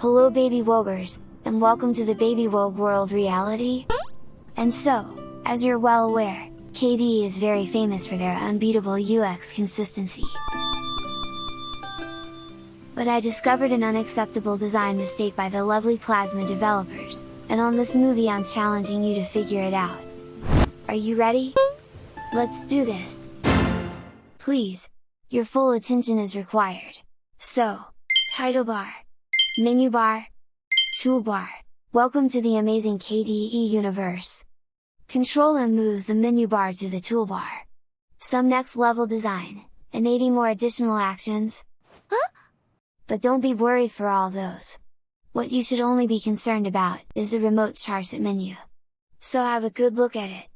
Hello baby wogers, and welcome to the Baby Wogue World reality! And so, as you're well aware, KDE is very famous for their unbeatable UX consistency. But I discovered an unacceptable design mistake by the lovely Plasma developers, and on this movie I'm challenging you to figure it out. Are you ready? Let's do this! Please, your full attention is required. So, title bar, menu bar, toolbar, welcome to the amazing KDE universe! Control M moves the menu bar to the toolbar. Some next level design, and 80 more additional actions? Huh? But don't be worried for all those. What you should only be concerned about, is the remote charset menu. So have a good look at it.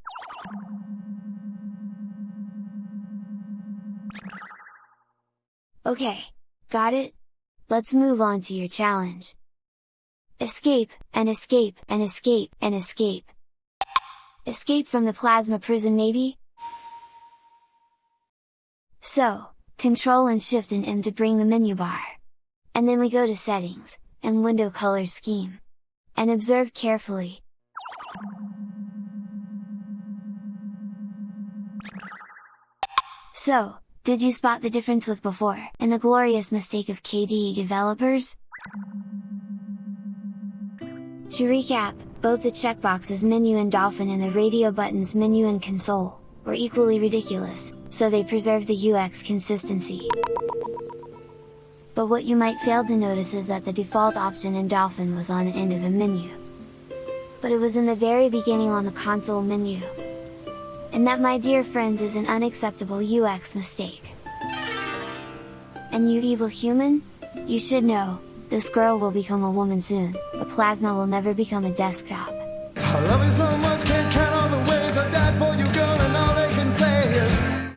Okay, got it? Let's move on to your challenge. Escape, and escape, and escape, and escape. Escape from the plasma prison maybe? So, Control and Shift and M to bring the menu bar. And then we go to Settings, and Window Color Scheme. And observe carefully. So, did you spot the difference with before, and the glorious mistake of KDE developers? To recap, both the checkboxes menu and Dolphin and the radio buttons menu and Konsole, were equally ridiculous, so they preserve the UX consistency. But what you might fail to notice is that the default option in Dolphin was on the end of the menu. But it was in the very beginning on the Konsole menu. And that my dear friends is an unacceptable UX mistake. And you evil human? You should know, this girl will become a woman soon, but Plasma will never become a desktop.